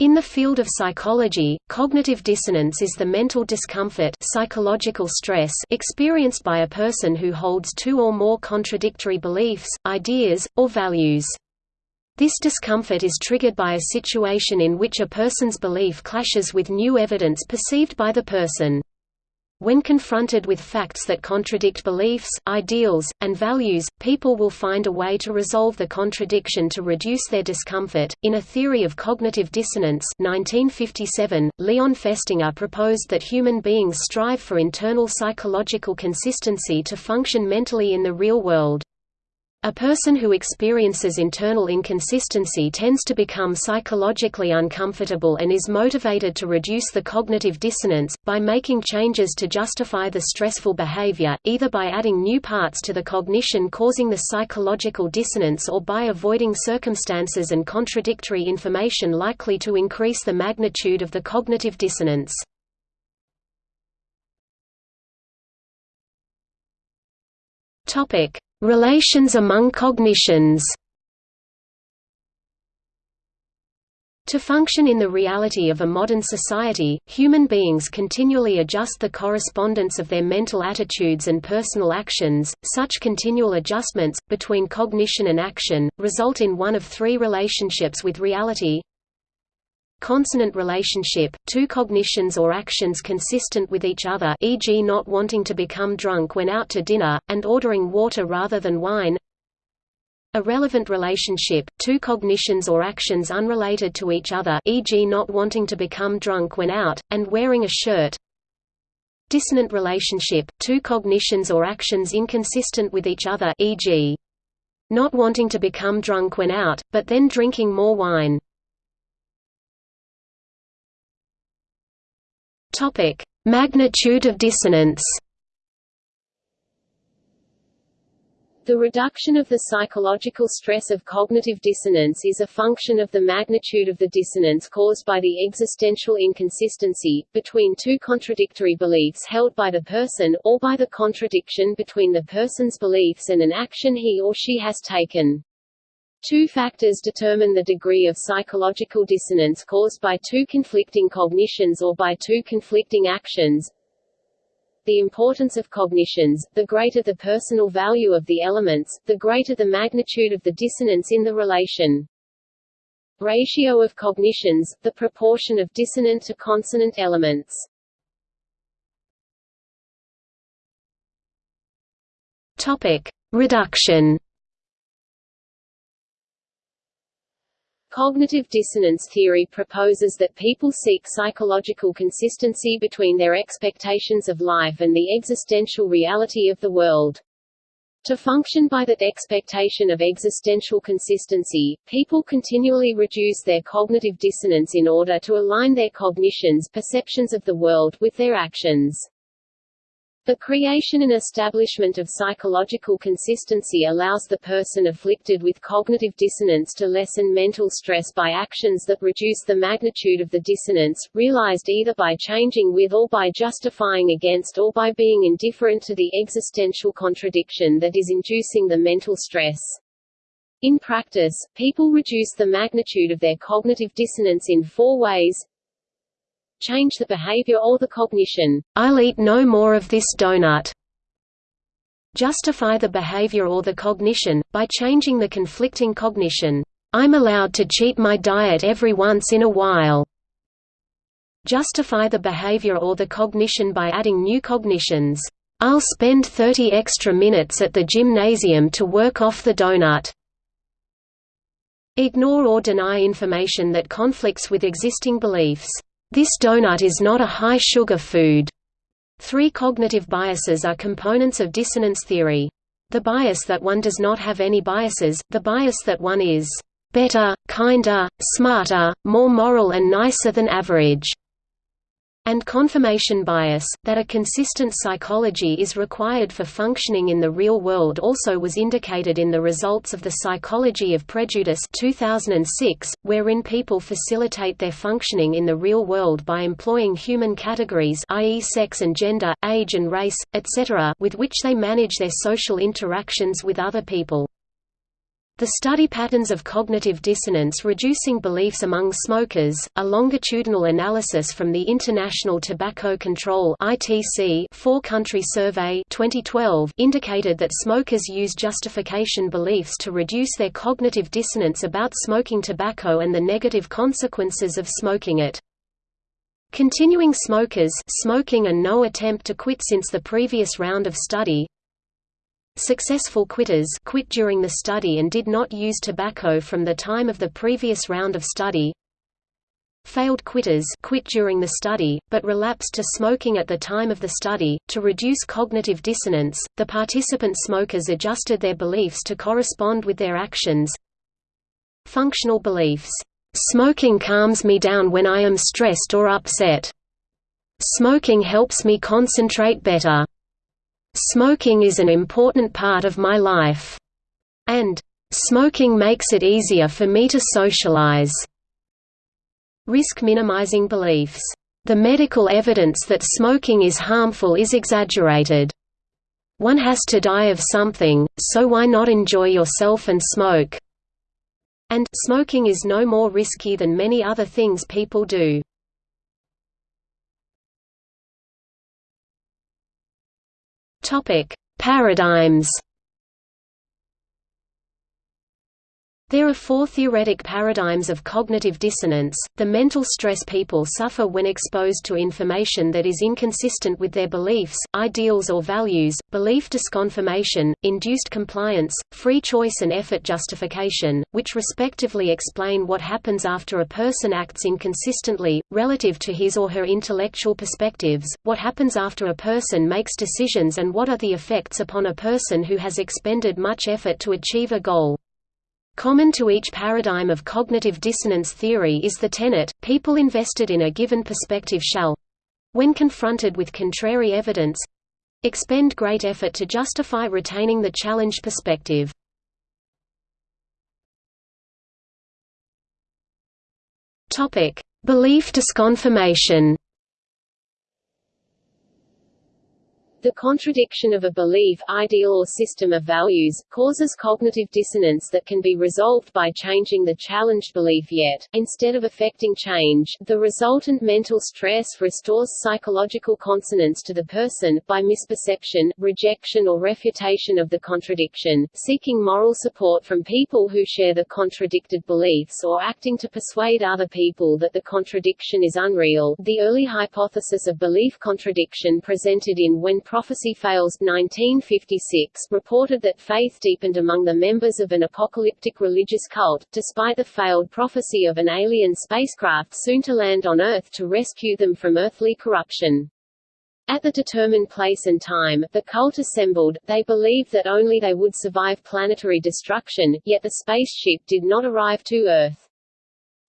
In the field of psychology, cognitive dissonance is the mental discomfort psychological stress experienced by a person who holds two or more contradictory beliefs, ideas, or values. This discomfort is triggered by a situation in which a person's belief clashes with new evidence perceived by the person. When confronted with facts that contradict beliefs, ideals, and values, people will find a way to resolve the contradiction to reduce their discomfort. In A Theory of Cognitive Dissonance, 1957, Leon Festinger proposed that human beings strive for internal psychological consistency to function mentally in the real world. A person who experiences internal inconsistency tends to become psychologically uncomfortable and is motivated to reduce the cognitive dissonance, by making changes to justify the stressful behavior, either by adding new parts to the cognition causing the psychological dissonance or by avoiding circumstances and contradictory information likely to increase the magnitude of the cognitive dissonance. Topic Relations among cognitions To function in the reality of a modern society, human beings continually adjust the correspondence of their mental attitudes and personal actions. Such continual adjustments, between cognition and action, result in one of three relationships with reality Consonant relationship, two cognitions or actions consistent with each other e.g. not wanting to become drunk when out to dinner, and ordering water rather than wine Irrelevant relationship, two cognitions or actions unrelated to each other e.g. not wanting to become drunk when out, and wearing a shirt Dissonant relationship, two cognitions or actions inconsistent with each other e.g. not wanting to become drunk when out, but then drinking more wine Topic: Magnitude of dissonance. The reduction of the psychological stress of cognitive dissonance is a function of the magnitude of the dissonance caused by the existential inconsistency, between two contradictory beliefs held by the person, or by the contradiction between the person's beliefs and an action he or she has taken. Two factors determine the degree of psychological dissonance caused by two conflicting cognitions or by two conflicting actions. The importance of cognitions, the greater the personal value of the elements, the greater the magnitude of the dissonance in the relation. Ratio of cognitions, the proportion of dissonant to consonant elements. Topic: Reduction Cognitive dissonance theory proposes that people seek psychological consistency between their expectations of life and the existential reality of the world. To function by that expectation of existential consistency, people continually reduce their cognitive dissonance in order to align their cognitions perceptions of the world with their actions. The creation and establishment of psychological consistency allows the person afflicted with cognitive dissonance to lessen mental stress by actions that reduce the magnitude of the dissonance, realized either by changing with or by justifying against or by being indifferent to the existential contradiction that is inducing the mental stress. In practice, people reduce the magnitude of their cognitive dissonance in four ways change the behavior or the cognition. I'll eat no more of this donut. Justify the behavior or the cognition, by changing the conflicting cognition. I'm allowed to cheat my diet every once in a while. Justify the behavior or the cognition by adding new cognitions. I'll spend 30 extra minutes at the gymnasium to work off the donut. Ignore or deny information that conflicts with existing beliefs. This donut is not a high-sugar food. Three cognitive biases are components of dissonance theory. The bias that one does not have any biases, the bias that one is better, kinder, smarter, more moral and nicer than average and confirmation bias, that a consistent psychology is required for functioning in the real world also was indicated in the results of the Psychology of Prejudice 2006, wherein people facilitate their functioning in the real world by employing human categories i.e. sex and gender, age and race, etc. with which they manage their social interactions with other people. The study patterns of cognitive dissonance reducing beliefs among smokers, a longitudinal analysis from the International Tobacco Control (ITC) four-country survey 2012 indicated that smokers use justification beliefs to reduce their cognitive dissonance about smoking tobacco and the negative consequences of smoking it. Continuing smokers smoking and no attempt to quit since the previous round of study Successful quitters quit during the study and did not use tobacco from the time of the previous round of study. Failed quitters quit during the study, but relapsed to smoking at the time of the study. To reduce cognitive dissonance, the participant smokers adjusted their beliefs to correspond with their actions. Functional beliefs. Smoking calms me down when I am stressed or upset. Smoking helps me concentrate better. Smoking is an important part of my life. And, smoking makes it easier for me to socialize. Risk minimizing beliefs. The medical evidence that smoking is harmful is exaggerated. One has to die of something, so why not enjoy yourself and smoke? And smoking is no more risky than many other things people do. Topic: Paradigms There are four theoretic paradigms of cognitive dissonance, the mental stress people suffer when exposed to information that is inconsistent with their beliefs, ideals or values, belief disconfirmation, induced compliance, free choice and effort justification, which respectively explain what happens after a person acts inconsistently, relative to his or her intellectual perspectives, what happens after a person makes decisions and what are the effects upon a person who has expended much effort to achieve a goal. Common to each paradigm of cognitive dissonance theory is the tenet, people invested in a given perspective shall—when confronted with contrary evidence—expend great effort to justify retaining the challenged perspective. Belief disconfirmation The contradiction of a belief, ideal or system of values, causes cognitive dissonance that can be resolved by changing the challenged belief yet, instead of affecting change, the resultant mental stress restores psychological consonance to the person, by misperception, rejection or refutation of the contradiction, seeking moral support from people who share the contradicted beliefs or acting to persuade other people that the contradiction is unreal. The early hypothesis of belief contradiction presented in When Prophecy Fails 1956 reported that faith deepened among the members of an apocalyptic religious cult, despite the failed prophecy of an alien spacecraft soon to land on Earth to rescue them from earthly corruption. At the determined place and time, the cult assembled, they believed that only they would survive planetary destruction, yet the spaceship did not arrive to Earth.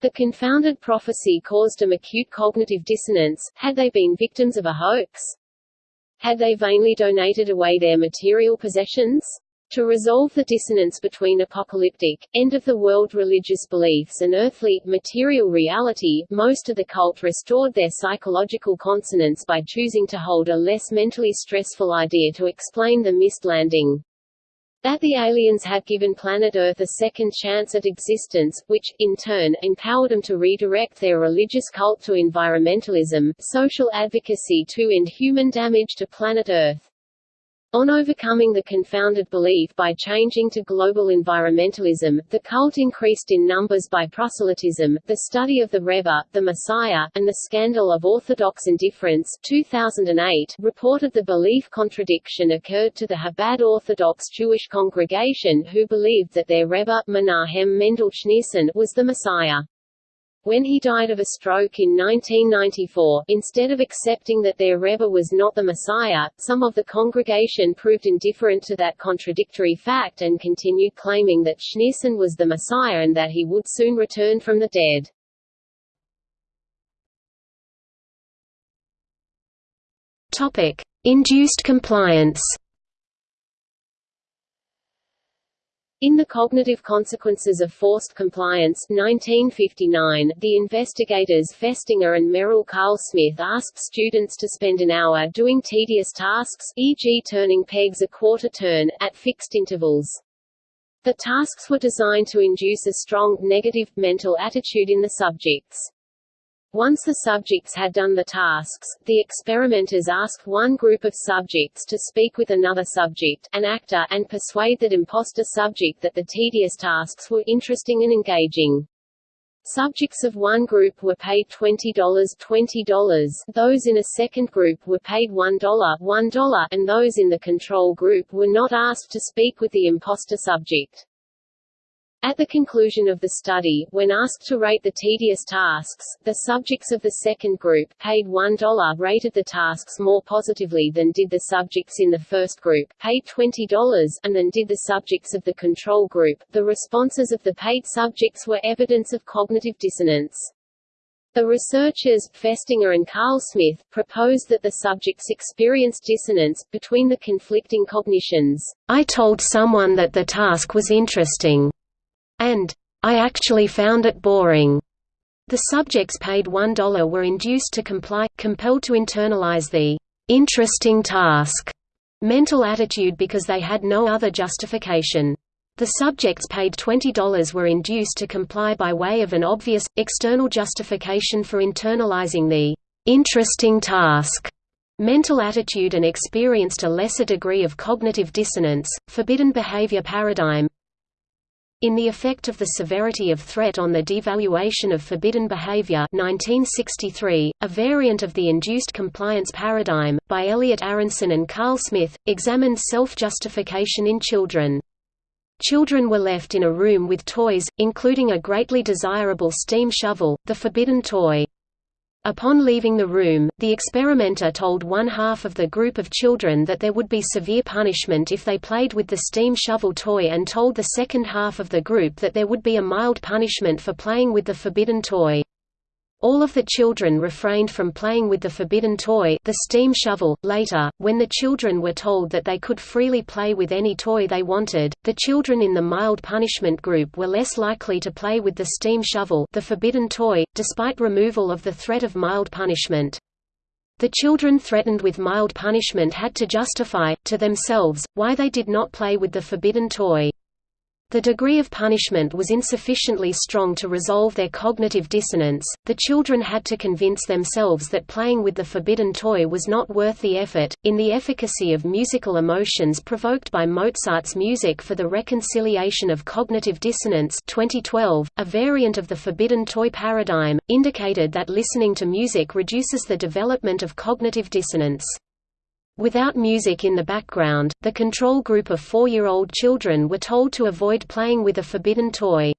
The confounded prophecy caused them acute cognitive dissonance, had they been victims of a hoax? Had they vainly donated away their material possessions? To resolve the dissonance between apocalyptic, end-of-the-world religious beliefs and earthly, material reality, most of the cult restored their psychological consonance by choosing to hold a less mentally stressful idea to explain the missed landing that the aliens had given planet Earth a second chance at existence, which, in turn, empowered them to redirect their religious cult to environmentalism, social advocacy to end human damage to planet Earth. On overcoming the confounded belief by changing to global environmentalism, the cult increased in numbers by proselytism, the study of the Rebbe, the Messiah, and the scandal of Orthodox indifference 2008 reported the belief contradiction occurred to the Chabad Orthodox Jewish congregation who believed that their Rebbe, Menahem Mendel Schneerson, was the Messiah. When he died of a stroke in 1994, instead of accepting that their Rebbe was not the Messiah, some of the congregation proved indifferent to that contradictory fact and continued claiming that Schneerson was the Messiah and that he would soon return from the dead. Topic: Induced compliance. In The Cognitive Consequences of Forced Compliance 1959, the investigators Festinger and Merrill Carlsmith asked students to spend an hour doing tedious tasks e.g. turning pegs a quarter turn, at fixed intervals. The tasks were designed to induce a strong, negative, mental attitude in the subjects. Once the subjects had done the tasks, the experimenters asked one group of subjects to speak with another subject an actor and persuade that imposter subject that the tedious tasks were interesting and engaging. Subjects of one group were paid $20 $20, those in a second group were paid $1 $1 and those in the control group were not asked to speak with the imposter subject. At the conclusion of the study, when asked to rate the tedious tasks, the subjects of the second group, paid $1 rated the tasks more positively than did the subjects in the first group, paid $20, and than did the subjects of the control group. The responses of the paid subjects were evidence of cognitive dissonance. The researchers, Festinger and Carlsmith, proposed that the subjects experienced dissonance, between the conflicting cognitions. I told someone that the task was interesting and I actually found it boring. The subjects paid $1 were induced to comply, compelled to internalize the interesting task mental attitude because they had no other justification. The subjects paid $20 were induced to comply by way of an obvious, external justification for internalizing the interesting task mental attitude and experienced a lesser degree of cognitive dissonance. Forbidden behavior paradigm in The Effect of the Severity of Threat on the Devaluation of Forbidden Behavior 1963, a variant of the induced compliance paradigm, by Elliot Aronson and Carlsmith, examined self-justification in children. Children were left in a room with toys, including a greatly desirable steam shovel, the forbidden toy. Upon leaving the room, the experimenter told one half of the group of children that there would be severe punishment if they played with the steam shovel toy and told the second half of the group that there would be a mild punishment for playing with the forbidden toy. All of the children refrained from playing with the forbidden toy the steam shovel. Later, when the children were told that they could freely play with any toy they wanted, the children in the mild punishment group were less likely to play with the steam shovel the forbidden toy, despite removal of the threat of mild punishment. The children threatened with mild punishment had to justify, to themselves, why they did not play with the forbidden toy. The degree of punishment was insufficiently strong to resolve their cognitive dissonance. The children had to convince themselves that playing with the forbidden toy was not worth the effort. In The Efficacy of Musical Emotions Provoked by Mozart's Music for the Reconciliation of Cognitive Dissonance, 2012, a variant of the forbidden toy paradigm, indicated that listening to music reduces the development of cognitive dissonance. Without music in the background, the control group of four-year-old children were told to avoid playing with a forbidden toy.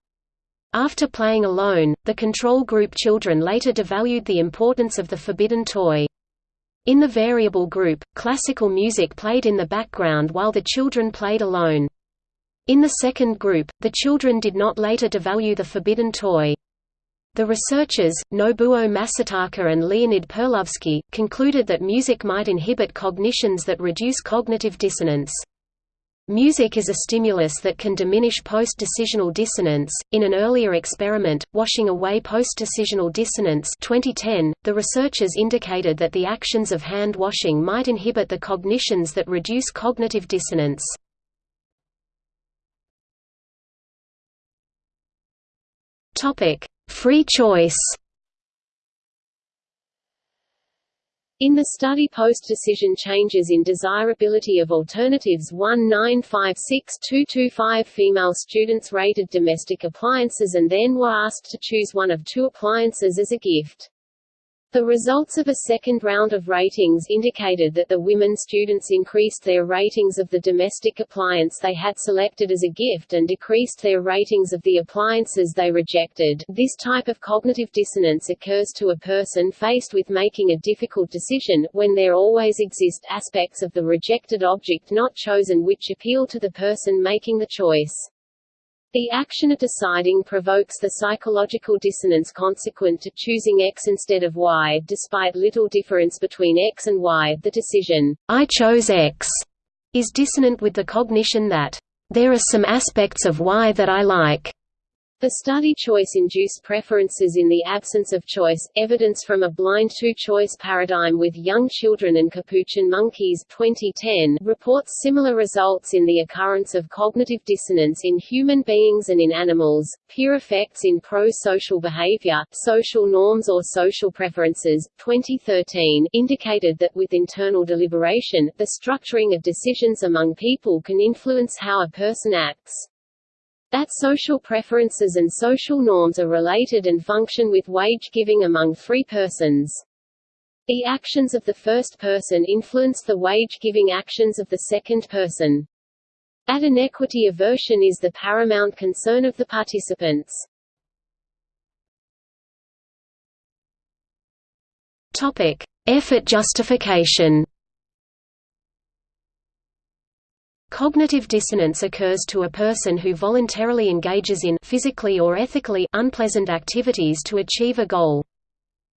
After playing alone, the control group children later devalued the importance of the forbidden toy. In the variable group, classical music played in the background while the children played alone. In the second group, the children did not later devalue the forbidden toy. The researchers, Nobuo Masataka and Leonid Perlovsky, concluded that music might inhibit cognitions that reduce cognitive dissonance. Music is a stimulus that can diminish post-decisional dissonance. In an earlier experiment, washing away post-decisional dissonance 2010, the researchers indicated that the actions of hand washing might inhibit the cognitions that reduce cognitive dissonance. Topic: Free choice In the study post-decision changes in desirability of alternatives 1956225 female students rated domestic appliances and then were asked to choose one of two appliances as a gift. The results of a second round of ratings indicated that the women students increased their ratings of the domestic appliance they had selected as a gift and decreased their ratings of the appliances they rejected. This type of cognitive dissonance occurs to a person faced with making a difficult decision, when there always exist aspects of the rejected object not chosen which appeal to the person making the choice. The action of deciding provokes the psychological dissonance consequent to choosing X instead of Y. Despite little difference between X and Y, the decision, I chose X, is dissonant with the cognition that, there are some aspects of Y that I like. The study choice-induced preferences in the absence of choice, evidence from a blind two-choice paradigm with young children and capuchin monkeys 2010 reports similar results in the occurrence of cognitive dissonance in human beings and in animals. Peer effects in pro-social behavior, social norms or social preferences 2013 indicated that with internal deliberation, the structuring of decisions among people can influence how a person acts. That social preferences and social norms are related and function with wage giving among three persons. The actions of the first person influence the wage-giving actions of the second person. That inequity aversion is the paramount concern of the participants. Topic: Effort justification. Cognitive dissonance occurs to a person who voluntarily engages in physically or ethically unpleasant activities to achieve a goal.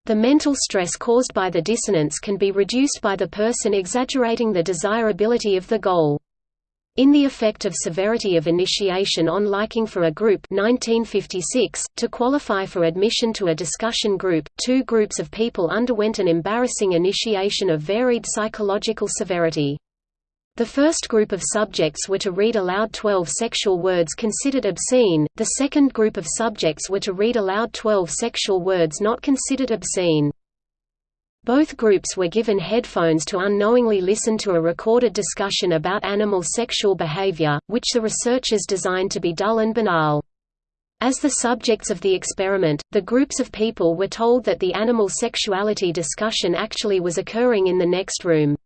The mental stress caused by the dissonance can be reduced by the person exaggerating the desirability of the goal. In The Effect of Severity of Initiation on Liking for a Group 1956, to qualify for admission to a discussion group, two groups of people underwent an embarrassing initiation of varied psychological severity. The first group of subjects were to read aloud 12 sexual words considered obscene, the second group of subjects were to read aloud 12 sexual words not considered obscene. Both groups were given headphones to unknowingly listen to a recorded discussion about animal sexual behavior, which the researchers designed to be dull and banal. As the subjects of the experiment, the groups of people were told that the animal sexuality discussion actually was occurring in the next room.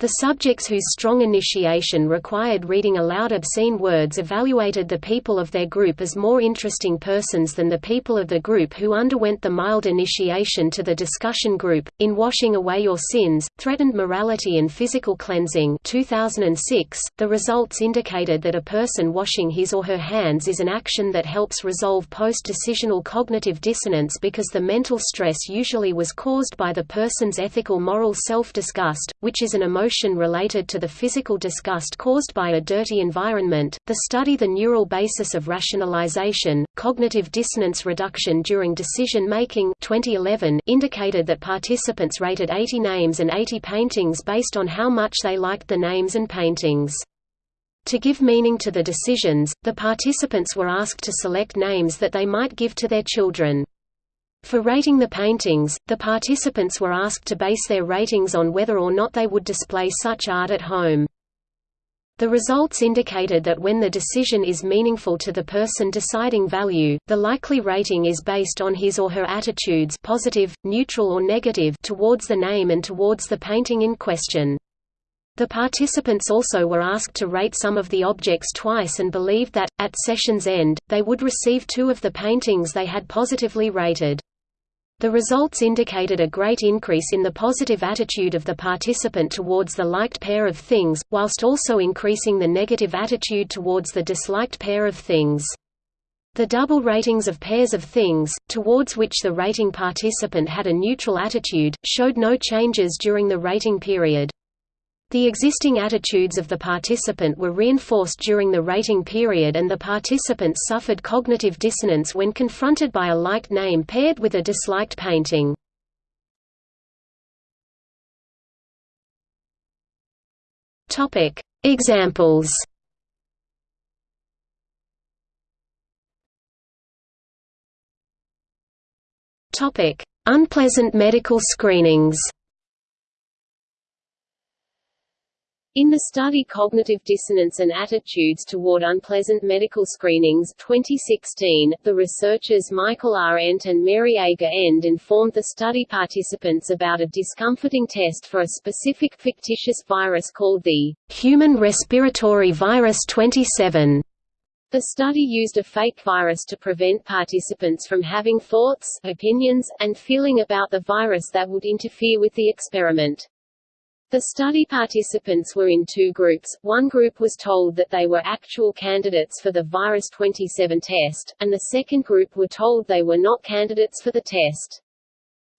The subjects whose strong initiation required reading aloud obscene words evaluated the people of their group as more interesting persons than the people of the group who underwent the mild initiation to the discussion group. In Washing Away Your Sins, Threatened Morality and Physical Cleansing 2006, the results indicated that a person washing his or her hands is an action that helps resolve post-decisional cognitive dissonance because the mental stress usually was caused by the person's ethical moral self-disgust, which is an emotional emotion related to the physical disgust caused by a dirty environment. The study The Neural Basis of Rationalization, Cognitive Dissonance Reduction During Decision Making 2011 indicated that participants rated 80 names and 80 paintings based on how much they liked the names and paintings. To give meaning to the decisions, the participants were asked to select names that they might give to their children. For rating the paintings, the participants were asked to base their ratings on whether or not they would display such art at home. The results indicated that when the decision is meaningful to the person deciding value, the likely rating is based on his or her attitudes positive, neutral or negative towards the name and towards the painting in question. The participants also were asked to rate some of the objects twice and believed that, at session's end, they would receive two of the paintings they had positively rated. The results indicated a great increase in the positive attitude of the participant towards the liked pair of things, whilst also increasing the negative attitude towards the disliked pair of things. The double ratings of pairs of things, towards which the rating participant had a neutral attitude, showed no changes during the rating period. The existing attitudes of the participant were reinforced during the rating period and the participants suffered cognitive dissonance when confronted by a liked name paired with a disliked painting. Examples Unpleasant medical screenings In the study Cognitive Dissonance and Attitudes Toward Unpleasant Medical Screenings 2016, the researchers Michael R. Ent and Mary A. Gerend informed the study participants about a discomforting test for a specific fictitious virus called the Human Respiratory Virus 27. The study used a fake virus to prevent participants from having thoughts, opinions, and feeling about the virus that would interfere with the experiment. The study participants were in two groups, one group was told that they were actual candidates for the Virus 27 test, and the second group were told they were not candidates for the test.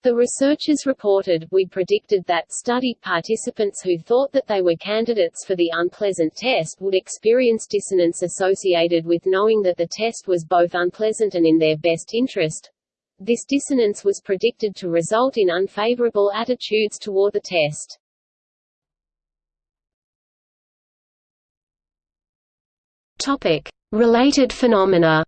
The researchers reported, we predicted that study participants who thought that they were candidates for the unpleasant test would experience dissonance associated with knowing that the test was both unpleasant and in their best interest. This dissonance was predicted to result in unfavorable attitudes toward the test. Topic: Related phenomena.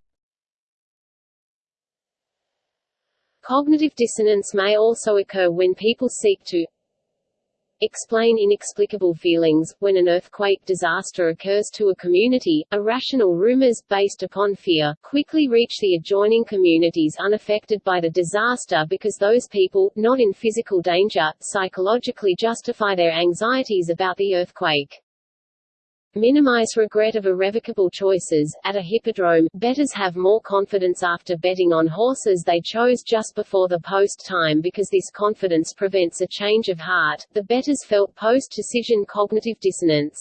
Cognitive dissonance may also occur when people seek to explain inexplicable feelings. When an earthquake disaster occurs to a community, irrational rumors, based upon fear, quickly reach the adjoining communities unaffected by the disaster because those people, not in physical danger, psychologically justify their anxieties about the earthquake. Minimize regret of irrevocable choices. At a hippodrome, bettors have more confidence after betting on horses they chose just before the post time because this confidence prevents a change of heart. The bettors felt post decision cognitive dissonance.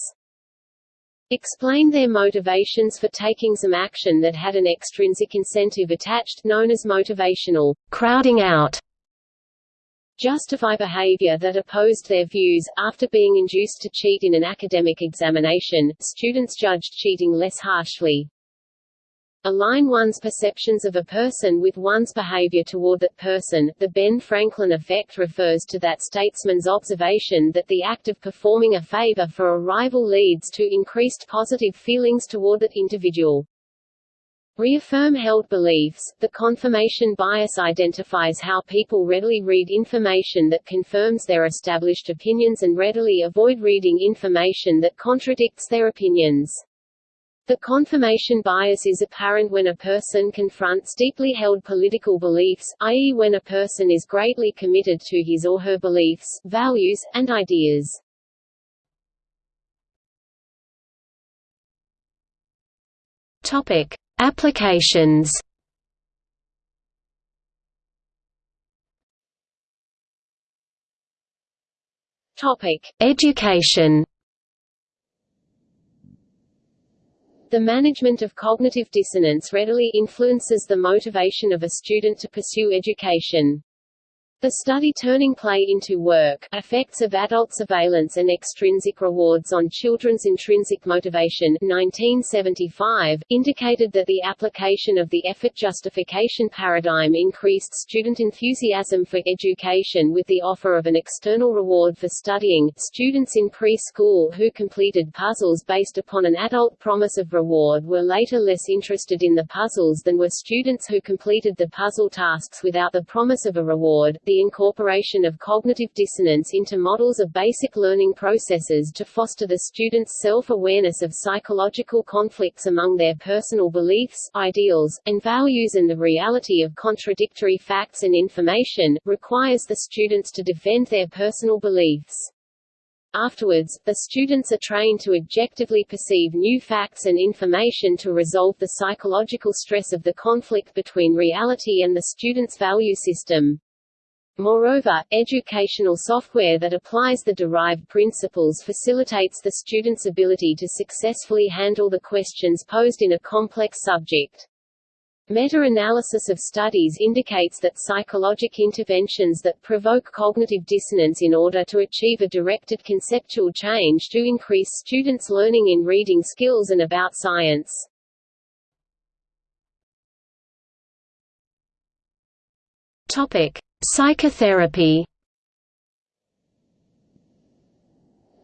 Explain their motivations for taking some action that had an extrinsic incentive attached, known as motivational crowding out justify behavior that opposed their views. After being induced to cheat in an academic examination, students judged cheating less harshly. Align one's perceptions of a person with one's behavior toward that person. The Ben Franklin effect refers to that statesman's observation that the act of performing a favor for a rival leads to increased positive feelings toward that individual. Reaffirm held beliefs. The confirmation bias identifies how people readily read information that confirms their established opinions and readily avoid reading information that contradicts their opinions. The confirmation bias is apparent when a person confronts deeply held political beliefs, i.e. when a person is greatly committed to his or her beliefs, values, and ideas. Topic: Applications Topic: Education. The management of cognitive dissonance readily influences the motivation of a student to pursue education. The study Turning Play into Work, Effects of Adult Surveillance and Extrinsic Rewards on Children's Intrinsic Motivation 1975, indicated that the application of the effort justification paradigm increased student enthusiasm for education with the offer of an external reward for studying. Students in preschool who completed puzzles based upon an adult promise of reward were later less interested in the puzzles than were students who completed the puzzle tasks without the promise of a reward the incorporation of cognitive dissonance into models of basic learning processes to foster the students' self-awareness of psychological conflicts among their personal beliefs, ideals, and values and the reality of contradictory facts and information, requires the students to defend their personal beliefs. Afterwards, the students are trained to objectively perceive new facts and information to resolve the psychological stress of the conflict between reality and the student's value system. Moreover, educational software that applies the derived principles facilitates the student's ability to successfully handle the questions posed in a complex subject. Meta-analysis of studies indicates that psychologic interventions that provoke cognitive dissonance in order to achieve a directed conceptual change do increase students' learning in reading skills and about science. Topic: Psychotherapy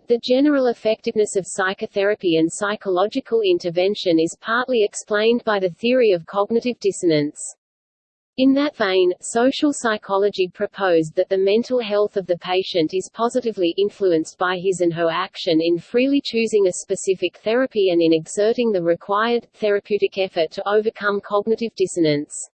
The general effectiveness of psychotherapy and psychological intervention is partly explained by the theory of cognitive dissonance. In that vein, social psychology proposed that the mental health of the patient is positively influenced by his and her action in freely choosing a specific therapy and in exerting the required, therapeutic effort to overcome cognitive dissonance.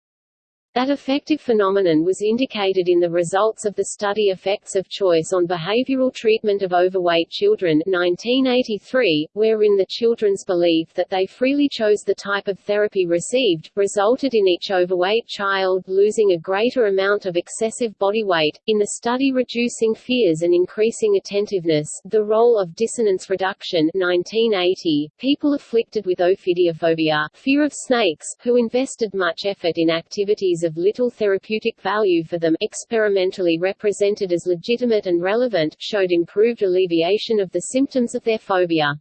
That effective phenomenon was indicated in the results of the study Effects of Choice on Behavioral Treatment of Overweight Children 1983, wherein the children's belief that they freely chose the type of therapy received, resulted in each overweight child losing a greater amount of excessive body weight. In the study Reducing Fears and Increasing Attentiveness, The Role of Dissonance Reduction 1980, people afflicted with ophidiophobia fear of snakes, who invested much effort in activities of little therapeutic value for them experimentally represented as legitimate and relevant, showed improved alleviation of the symptoms of their phobia.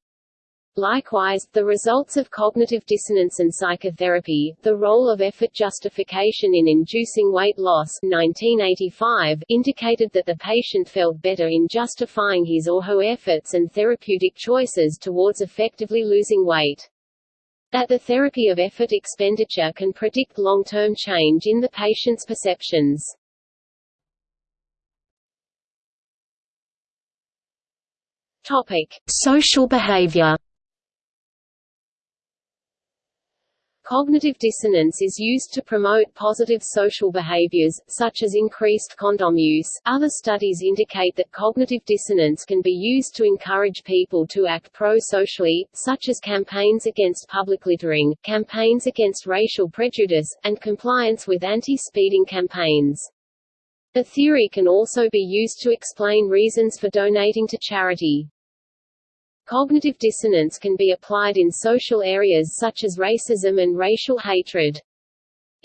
Likewise, the results of cognitive dissonance and psychotherapy, the role of effort justification in inducing weight loss 1985, indicated that the patient felt better in justifying his or her efforts and therapeutic choices towards effectively losing weight. That the therapy of effort expenditure can predict long-term change in the patient's perceptions. Topic: Social behavior. Cognitive dissonance is used to promote positive social behaviors, such as increased condom use. Other studies indicate that cognitive dissonance can be used to encourage people to act pro-socially, such as campaigns against public littering, campaigns against racial prejudice, and compliance with anti-speeding campaigns. The theory can also be used to explain reasons for donating to charity. Cognitive dissonance can be applied in social areas such as racism and racial hatred.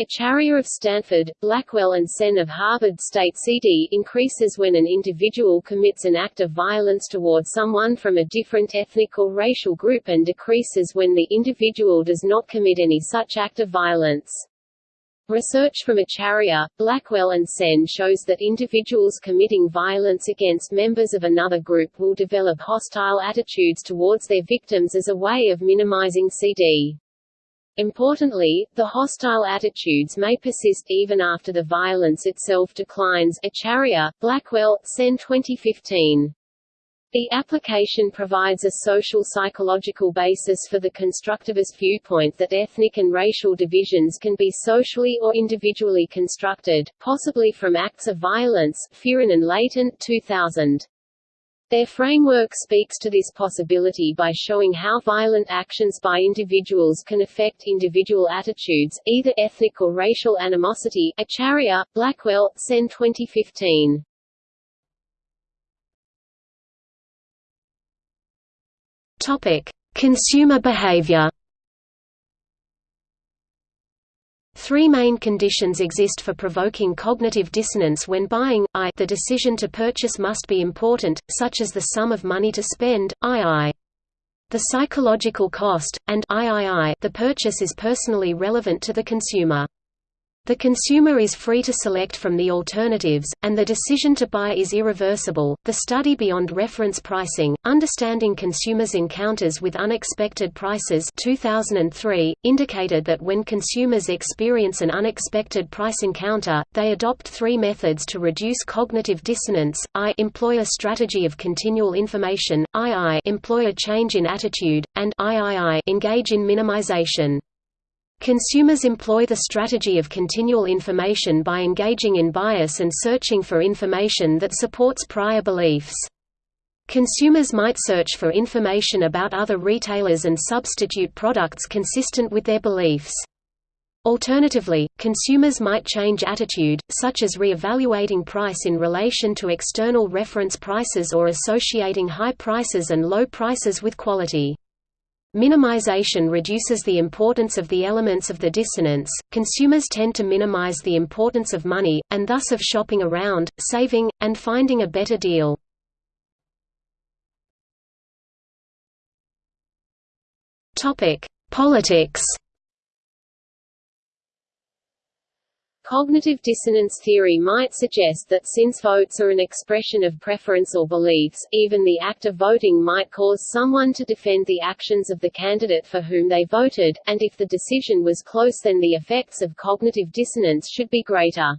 Acharya of Stanford, Blackwell and Sen of Harvard state CD increases when an individual commits an act of violence toward someone from a different ethnic or racial group and decreases when the individual does not commit any such act of violence. Research from Acharya, Blackwell and Sen shows that individuals committing violence against members of another group will develop hostile attitudes towards their victims as a way of minimizing CD. Importantly, the hostile attitudes may persist even after the violence itself declines Acharya, Blackwell, Sen 2015. The application provides a social psychological basis for the constructivist viewpoint that ethnic and racial divisions can be socially or individually constructed, possibly from acts of violence Fearon and Laitin 2000. Their framework speaks to this possibility by showing how violent actions by individuals can affect individual attitudes, either ethnic or racial animosity Acharya, Blackwell, Sen 2015. Topic: Consumer behavior. Three main conditions exist for provoking cognitive dissonance when buying, i the decision to purchase must be important, such as the sum of money to spend, ii. The psychological cost, and III the purchase is personally relevant to the consumer. The consumer is free to select from the alternatives, and the decision to buy is irreversible. The study Beyond Reference Pricing Understanding Consumers' Encounters with Unexpected Prices 2003 indicated that when consumers experience an unexpected price encounter, they adopt three methods to reduce cognitive dissonance: I employ a strategy of continual information, II employ a change in attitude, and III engage in minimization. Consumers employ the strategy of continual information by engaging in bias and searching for information that supports prior beliefs. Consumers might search for information about other retailers and substitute products consistent with their beliefs. Alternatively, consumers might change attitude, such as re-evaluating price in relation to external reference prices or associating high prices and low prices with quality. Minimization reduces the importance of the elements of the dissonance. Consumers tend to minimize the importance of money, and thus of shopping around, saving, and finding a better deal. Topic: Politics. Cognitive dissonance theory might suggest that since votes are an expression of preference or beliefs, even the act of voting might cause someone to defend the actions of the candidate for whom they voted, and if the decision was close then the effects of cognitive dissonance should be greater.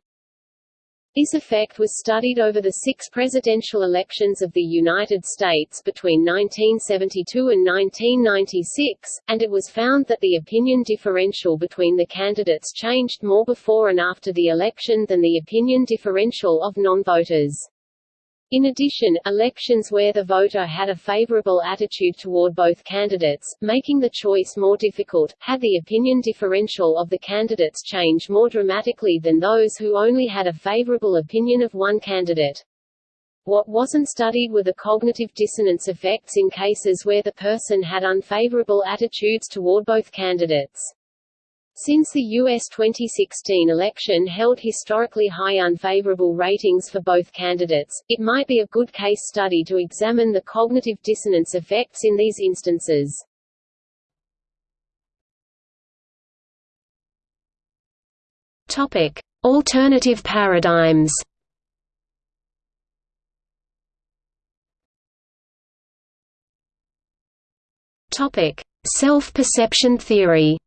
This effect was studied over the six presidential elections of the United States between 1972 and 1996, and it was found that the opinion differential between the candidates changed more before and after the election than the opinion differential of non-voters. In addition, elections where the voter had a favorable attitude toward both candidates, making the choice more difficult, had the opinion differential of the candidates change more dramatically than those who only had a favorable opinion of one candidate. What wasn't studied were the cognitive dissonance effects in cases where the person had unfavorable attitudes toward both candidates. Since the U.S. 2016 election held historically high unfavorable ratings for both candidates, it might be a good case study to examine the cognitive dissonance effects in these instances. Alternative paradigms. Self-perception theory.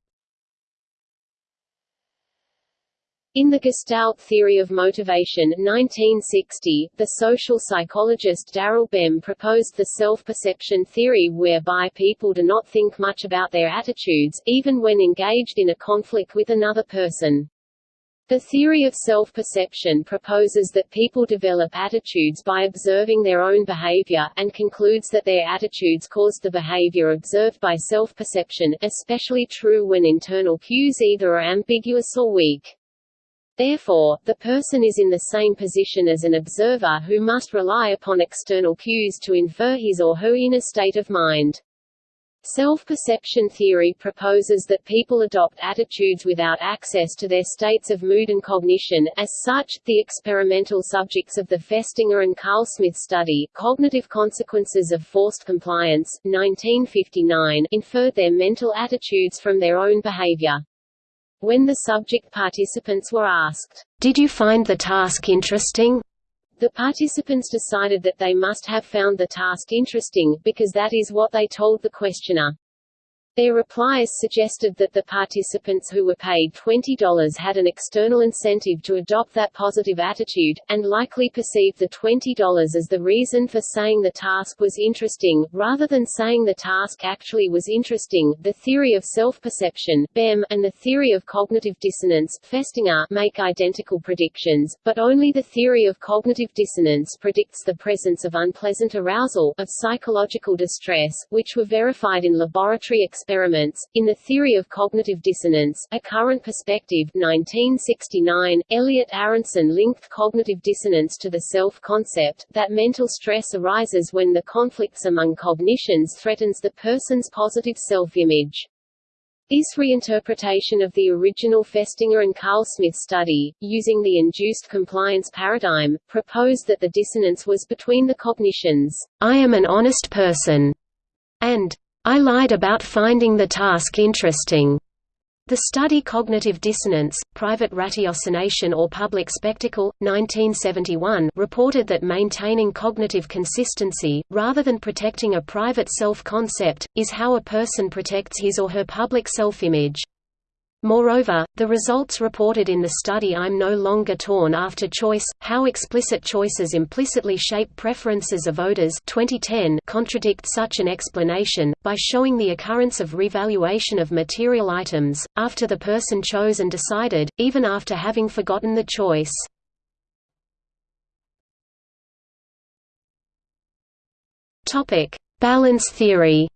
In the Gestalt theory of motivation 1960, the social psychologist Daryl Bem proposed the self-perception theory whereby people do not think much about their attitudes, even when engaged in a conflict with another person. The theory of self-perception proposes that people develop attitudes by observing their own behavior, and concludes that their attitudes cause the behavior observed by self-perception, especially true when internal cues either are ambiguous or weak. Therefore, the person is in the same position as an observer who must rely upon external cues to infer his or her inner state of mind. Self-perception theory proposes that people adopt attitudes without access to their states of mood and cognition. As such, the experimental subjects of the Festinger and Carlsmith study, Cognitive Consequences of Forced Compliance, 1959, inferred their mental attitudes from their own behavior. When the subject participants were asked, "'Did you find the task interesting?' the participants decided that they must have found the task interesting, because that is what they told the questioner. Their replies suggested that the participants who were paid $20 had an external incentive to adopt that positive attitude, and likely perceived the $20 as the reason for saying the task was interesting, rather than saying the task actually was interesting. The theory of self-perception (BEM) and the theory of cognitive dissonance (Festinger) make identical predictions, but only the theory of cognitive dissonance predicts the presence of unpleasant arousal, of psychological distress, which were verified in laboratory experiments experiments. In the theory of cognitive dissonance, a current perspective 1969, Elliot Aronson linked cognitive dissonance to the self-concept, that mental stress arises when the conflicts among cognitions threatens the person's positive self-image. This reinterpretation of the original Festinger and Carlsmith study, using the induced compliance paradigm, proposed that the dissonance was between the cognitions, I am an honest person, and I lied about finding the task interesting. The study Cognitive Dissonance, Private Ratiocination or Public Spectacle, 1971 reported that maintaining cognitive consistency, rather than protecting a private self-concept, is how a person protects his or her public self-image. Moreover, the results reported in the study I'm no longer torn after choice, how explicit choices implicitly shape preferences of voters 2010 contradict such an explanation, by showing the occurrence of revaluation of material items, after the person chose and decided, even after having forgotten the choice. Balance theory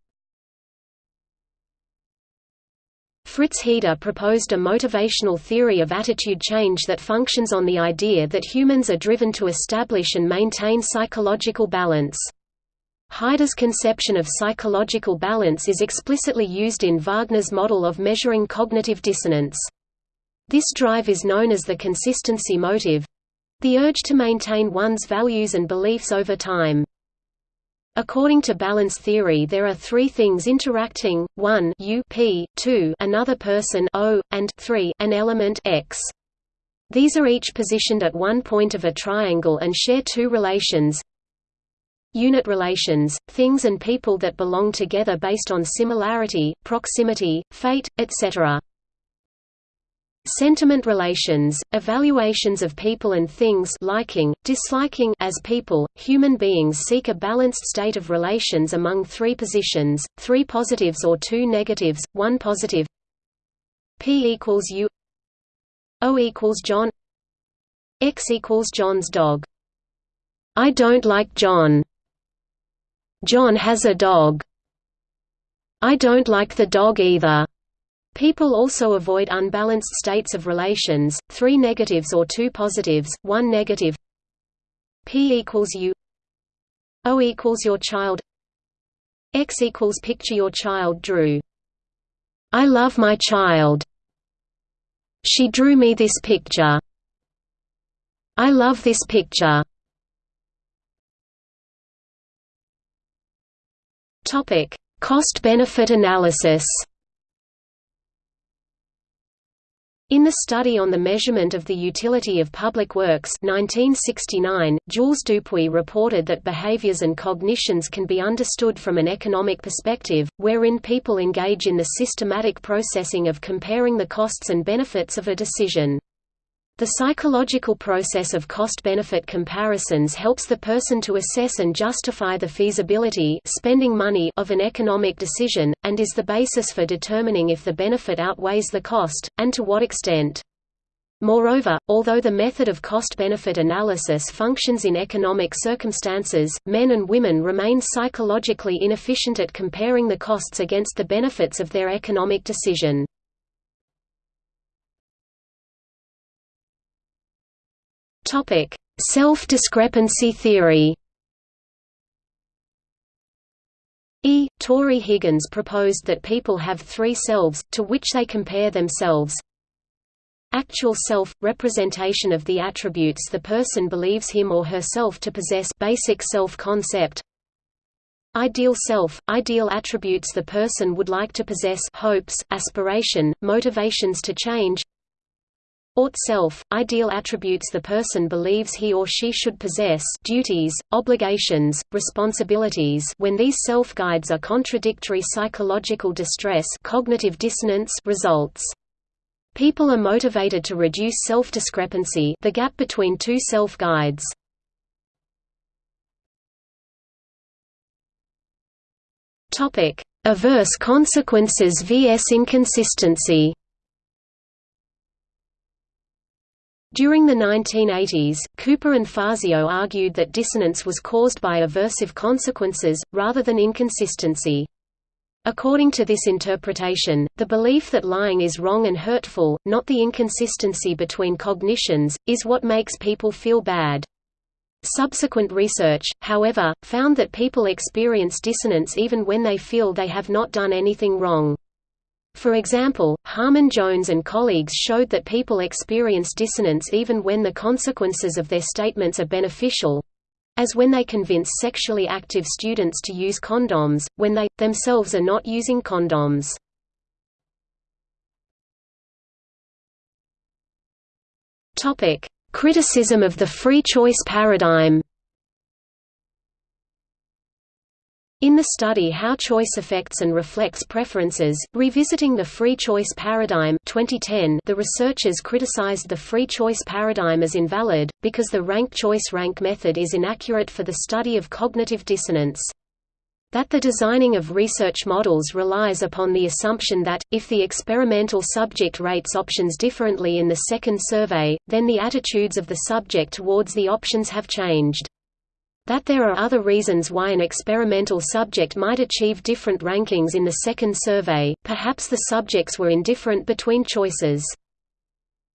Fritz Heider proposed a motivational theory of attitude change that functions on the idea that humans are driven to establish and maintain psychological balance. Heider's conception of psychological balance is explicitly used in Wagner's model of measuring cognitive dissonance. This drive is known as the consistency motive—the urge to maintain one's values and beliefs over time. According to balance theory there are three things interacting, 1 u p, 2 another person o, and 3 an element x. These are each positioned at one point of a triangle and share two relations unit relations, things and people that belong together based on similarity, proximity, fate, etc. Sentiment relations, evaluations of people and things liking, disliking as people, human beings seek a balanced state of relations among three positions, three positives or two negatives, one positive P equals U O equals John X equals John's dog. I don't like John. John has a dog. I don't like the dog either People also avoid unbalanced states of relations, three negatives or two positives, one negative P equals U O equals your child X equals picture your child drew I love my child She drew me this picture. I love this picture. Topic: Cost-benefit analysis. In the study on the measurement of the utility of public works 1969, Jules Dupuit reported that behaviors and cognitions can be understood from an economic perspective, wherein people engage in the systematic processing of comparing the costs and benefits of a decision. The psychological process of cost-benefit comparisons helps the person to assess and justify the feasibility spending money of an economic decision, and is the basis for determining if the benefit outweighs the cost, and to what extent. Moreover, although the method of cost-benefit analysis functions in economic circumstances, men and women remain psychologically inefficient at comparing the costs against the benefits of their economic decision. Topic: Self-discrepancy theory. E. Tory Higgins proposed that people have three selves, to which they compare themselves. Actual self – representation of the attributes the person believes him or herself to possess basic self-concept Ideal self – ideal attributes the person would like to possess hopes, aspiration, motivations to change Ought self, ideal attributes the person believes he or she should possess duties, obligations, responsibilities when these self-guides are contradictory psychological distress cognitive dissonance results. People are motivated to reduce self-discrepancy the gap between two self-guides. Averse consequences vs inconsistency During the 1980s, Cooper and Fazio argued that dissonance was caused by aversive consequences, rather than inconsistency. According to this interpretation, the belief that lying is wrong and hurtful, not the inconsistency between cognitions, is what makes people feel bad. Subsequent research, however, found that people experience dissonance even when they feel they have not done anything wrong. For example, Harmon Jones and colleagues showed that people experience dissonance even when the consequences of their statements are beneficial as when they convince sexually active students to use condoms, when they, themselves are not using condoms. Criticism of the free choice paradigm In the study How Choice Affects and Reflects Preferences, Revisiting the Free Choice Paradigm 2010, the researchers criticized the free choice paradigm as invalid, because the rank choice rank method is inaccurate for the study of cognitive dissonance. That the designing of research models relies upon the assumption that, if the experimental subject rates options differently in the second survey, then the attitudes of the subject towards the options have changed. That there are other reasons why an experimental subject might achieve different rankings in the second survey, perhaps the subjects were indifferent between choices.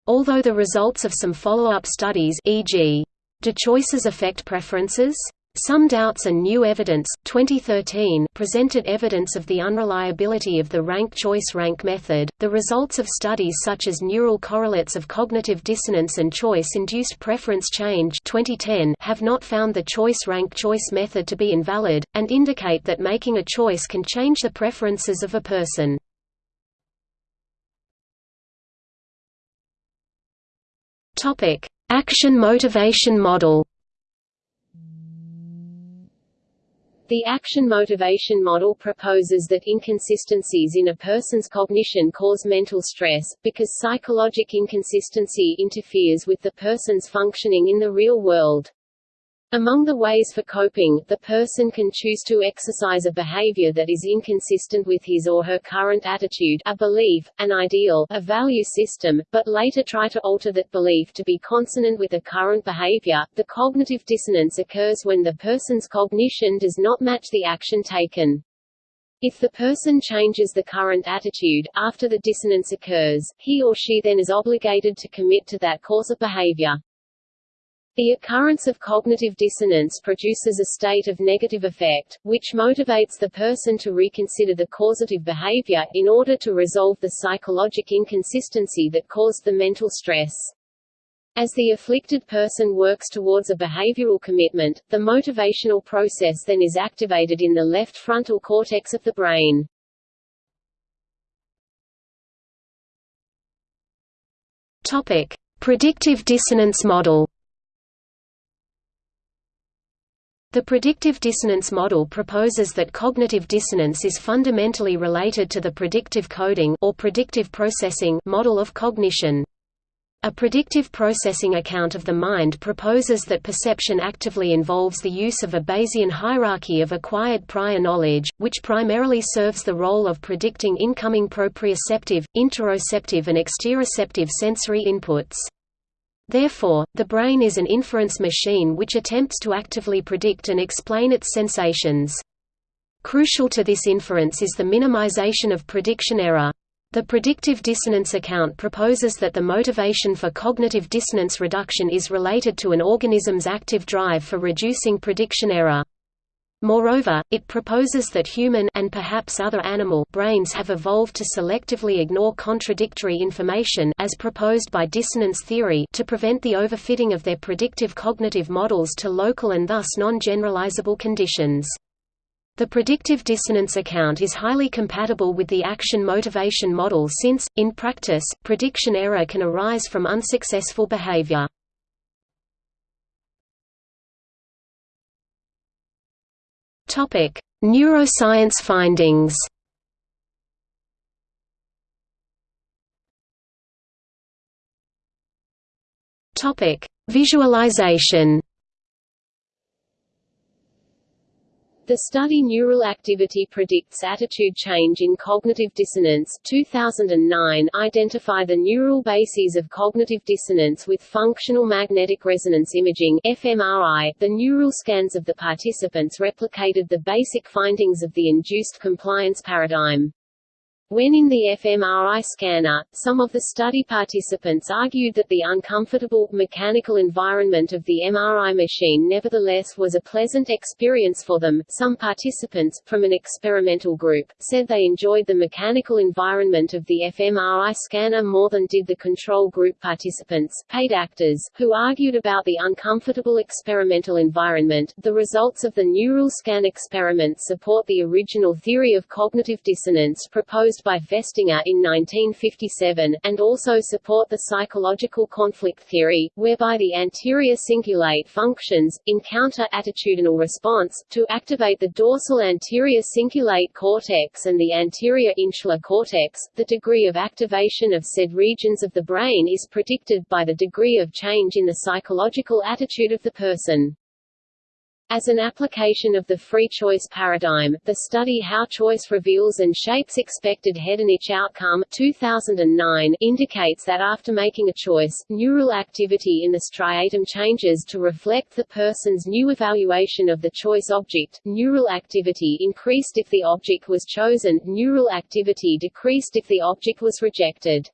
Although the results of some follow-up studies e.g. Do choices affect preferences? Some Doubts and New Evidence 2013 presented evidence of the unreliability of the rank choice rank method. The results of studies such as neural correlates of cognitive dissonance and choice-induced preference change 2010 have not found the choice rank choice method to be invalid and indicate that making a choice can change the preferences of a person. Action motivation model The action motivation model proposes that inconsistencies in a person's cognition cause mental stress, because psychologic inconsistency interferes with the person's functioning in the real world. Among the ways for coping, the person can choose to exercise a behavior that is inconsistent with his or her current attitude a belief, an ideal, a value system, but later try to alter that belief to be consonant with the current behavior. The cognitive dissonance occurs when the person's cognition does not match the action taken. If the person changes the current attitude, after the dissonance occurs, he or she then is obligated to commit to that course of behavior. The occurrence of cognitive dissonance produces a state of negative affect, which motivates the person to reconsider the causative behavior, in order to resolve the psychologic inconsistency that caused the mental stress. As the afflicted person works towards a behavioral commitment, the motivational process then is activated in the left frontal cortex of the brain. Predictive dissonance model. The predictive dissonance model proposes that cognitive dissonance is fundamentally related to the predictive coding or predictive processing model of cognition. A predictive processing account of the mind proposes that perception actively involves the use of a Bayesian hierarchy of acquired prior knowledge, which primarily serves the role of predicting incoming proprioceptive, interoceptive and exteroceptive sensory inputs. Therefore, the brain is an inference machine which attempts to actively predict and explain its sensations. Crucial to this inference is the minimization of prediction error. The predictive dissonance account proposes that the motivation for cognitive dissonance reduction is related to an organism's active drive for reducing prediction error. Moreover, it proposes that human and perhaps other animal brains have evolved to selectively ignore contradictory information as proposed by dissonance theory to prevent the overfitting of their predictive cognitive models to local and thus non-generalizable conditions. The predictive dissonance account is highly compatible with the action-motivation model since, in practice, prediction error can arise from unsuccessful behavior. Topic: Neuroscience findings. Topic: Visualization. The study Neural Activity Predicts Attitude Change in Cognitive Dissonance 2009 identify the neural bases of cognitive dissonance with functional magnetic resonance imaging fMRI. .The neural scans of the participants replicated the basic findings of the induced compliance paradigm. When in the fMRI scanner, some of the study participants argued that the uncomfortable, mechanical environment of the MRI machine nevertheless was a pleasant experience for them. Some participants, from an experimental group, said they enjoyed the mechanical environment of the fMRI scanner more than did the control group participants, paid actors, who argued about the uncomfortable experimental environment. The results of the neural scan experiment support the original theory of cognitive dissonance proposed proposed by Festinger in 1957, and also support the psychological conflict theory, whereby the anterior cingulate functions, in counter-attitudinal response, to activate the dorsal anterior cingulate cortex and the anterior insular cortex. The degree of activation of said regions of the brain is predicted by the degree of change in the psychological attitude of the person. As an application of the free choice paradigm, the study How Choice Reveals and Shapes Expected Hedonic Outcome 2009 indicates that after making a choice, neural activity in the striatum changes to reflect the person's new evaluation of the choice object. Neural activity increased if the object was chosen, neural activity decreased if the object was rejected.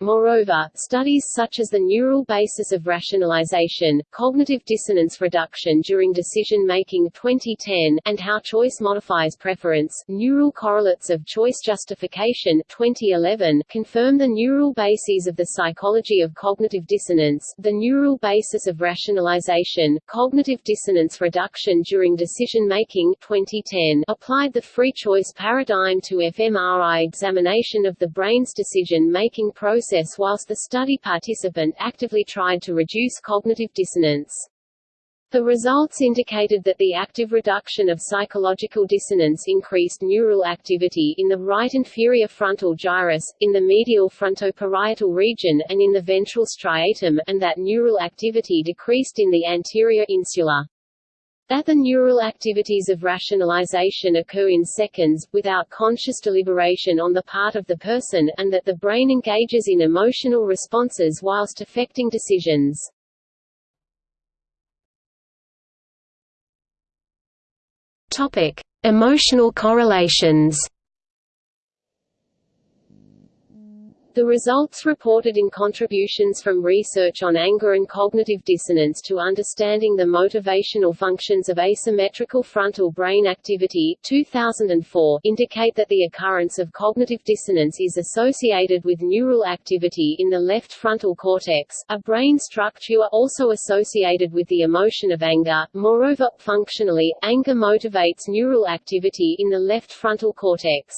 Moreover, studies such as the neural basis of rationalization, cognitive dissonance reduction during decision-making 2010, and how choice modifies preference, neural correlates of choice justification 2011, confirm the neural bases of the psychology of cognitive dissonance, the neural basis of rationalization, cognitive dissonance reduction during decision-making 2010, applied the free choice paradigm to fMRI examination of the brain's decision-making process process whilst the study participant actively tried to reduce cognitive dissonance. The results indicated that the active reduction of psychological dissonance increased neural activity in the right inferior frontal gyrus, in the medial frontoparietal region and in the ventral striatum, and that neural activity decreased in the anterior insula. That the neural activities of rationalization occur in seconds, without conscious deliberation on the part of the person, and that the brain engages in emotional responses whilst affecting decisions. Topic: Emotional correlations. The results reported in contributions from research on anger and cognitive dissonance to understanding the motivational functions of asymmetrical frontal brain activity 2004 indicate that the occurrence of cognitive dissonance is associated with neural activity in the left frontal cortex, a brain structure also associated with the emotion of anger. Moreover, functionally, anger motivates neural activity in the left frontal cortex.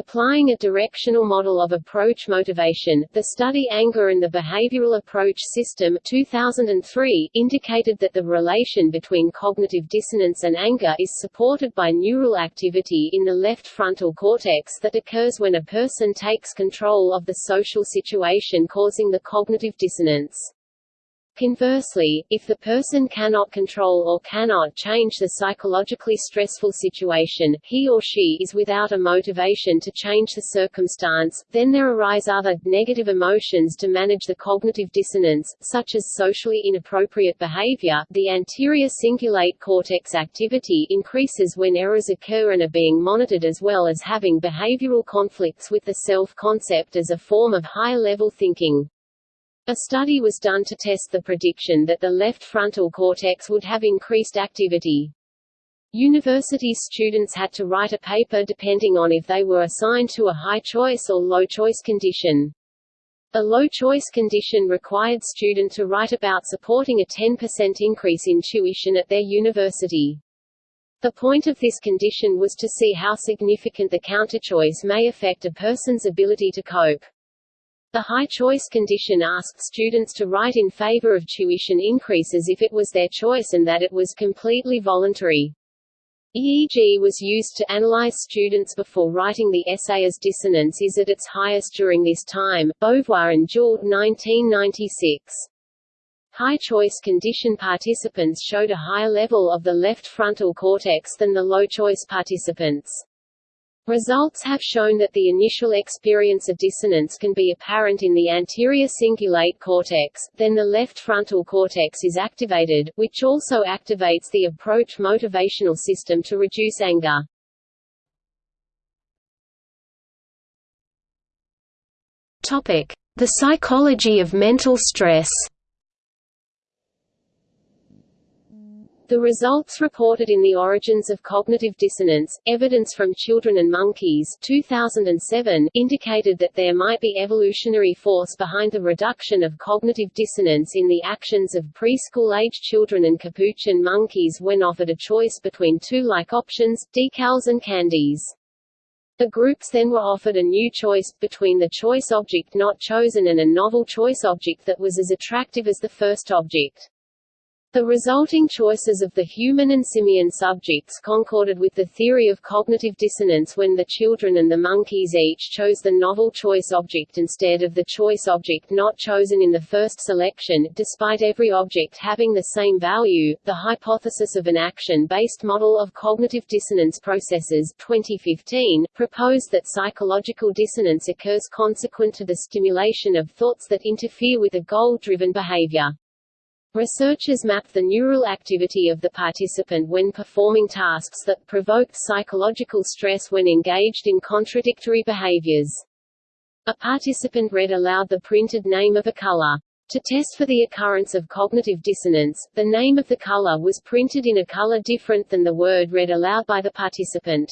Applying a directional model of approach motivation, the study Anger and the Behavioral Approach System 2003 indicated that the relation between cognitive dissonance and anger is supported by neural activity in the left frontal cortex that occurs when a person takes control of the social situation causing the cognitive dissonance. Conversely, if the person cannot control or cannot change the psychologically stressful situation, he or she is without a motivation to change the circumstance, then there arise other, negative emotions to manage the cognitive dissonance, such as socially inappropriate behavior. The anterior cingulate cortex activity increases when errors occur and are being monitored as well as having behavioral conflicts with the self-concept as a form of high-level thinking. A study was done to test the prediction that the left frontal cortex would have increased activity. University students had to write a paper depending on if they were assigned to a high choice or low choice condition. A low choice condition required student to write about supporting a 10% increase in tuition at their university. The point of this condition was to see how significant the counterchoice may affect a person's ability to cope. The high choice condition asked students to write in favor of tuition increases if it was their choice and that it was completely voluntary. EEG was used to analyze students before writing the essay as dissonance is at its highest during this time, Beauvois and Joule 1996. High choice condition participants showed a higher level of the left frontal cortex than the low choice participants. Results have shown that the initial experience of dissonance can be apparent in the anterior cingulate cortex, then the left frontal cortex is activated, which also activates the approach motivational system to reduce anger. The psychology of mental stress. The results reported in The Origins of Cognitive Dissonance, Evidence from Children and Monkeys 2007 indicated that there might be evolutionary force behind the reduction of cognitive dissonance in the actions of preschool-age children and capuchin monkeys when offered a choice between two like options, decals and candies. The groups then were offered a new choice, between the choice object not chosen and a novel choice object that was as attractive as the first object. The resulting choices of the human and simian subjects concorded with the theory of cognitive dissonance when the children and the monkeys each chose the novel choice object instead of the choice object not chosen in the first selection. Despite every object having the same value, the hypothesis of an action-based model of cognitive dissonance processes 2015 proposed that psychological dissonance occurs consequent to the stimulation of thoughts that interfere with a goal-driven behavior. Researchers mapped the neural activity of the participant when performing tasks that provoked psychological stress when engaged in contradictory behaviors. A participant read aloud the printed name of a color. To test for the occurrence of cognitive dissonance, the name of the color was printed in a color different than the word read aloud by the participant.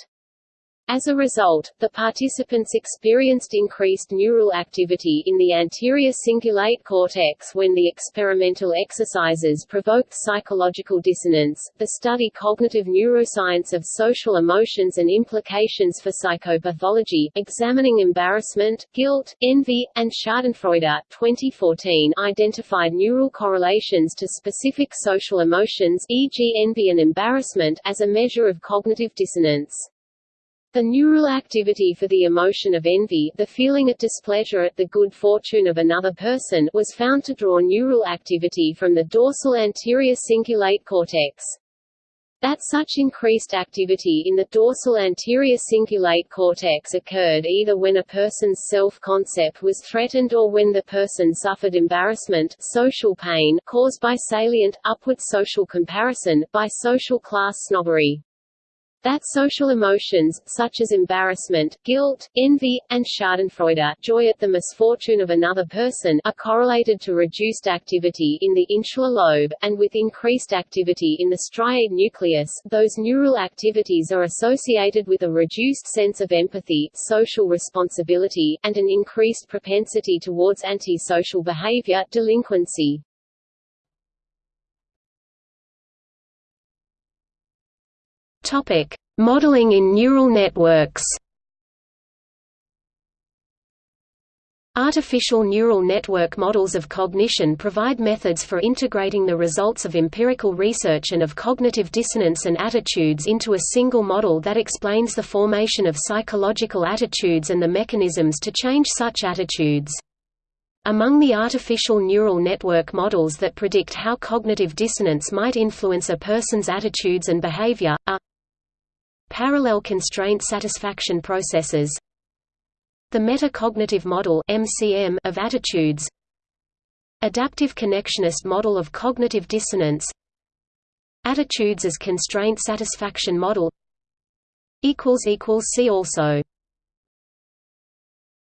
As a result, the participants experienced increased neural activity in the anterior cingulate cortex when the experimental exercises provoked psychological dissonance. The study Cognitive Neuroscience of Social Emotions and Implications for Psychopathology, examining embarrassment, guilt, envy, and Schadenfreude 2014 identified neural correlations to specific social emotions e.g. envy and embarrassment as a measure of cognitive dissonance. The neural activity for the emotion of envy the feeling of displeasure at the good fortune of another person was found to draw neural activity from the dorsal anterior cingulate cortex. That such increased activity in the dorsal anterior cingulate cortex occurred either when a person's self-concept was threatened or when the person suffered embarrassment social pain caused by salient, upward social comparison, by social class snobbery. That social emotions, such as embarrassment, guilt, envy, and schadenfreude joy at the misfortune of another person are correlated to reduced activity in the insular lobe, and with increased activity in the striate nucleus, those neural activities are associated with a reduced sense of empathy, social responsibility, and an increased propensity towards antisocial behavior delinquency. Topic: Modeling in neural networks. Artificial neural network models of cognition provide methods for integrating the results of empirical research and of cognitive dissonance and attitudes into a single model that explains the formation of psychological attitudes and the mechanisms to change such attitudes. Among the artificial neural network models that predict how cognitive dissonance might influence a person's attitudes and behavior, are Parallel constraint satisfaction processes. The metacognitive model MCM of attitudes. Adaptive connectionist model of cognitive dissonance. Attitudes as constraint satisfaction model. See also